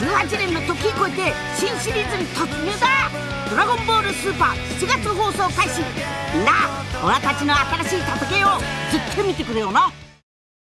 18年の時を超えて新シリーズに突入だ。ドラゴンボールスーパー7月放送開始。みんな俺たちの新しい戦いをずっと見てくれよな。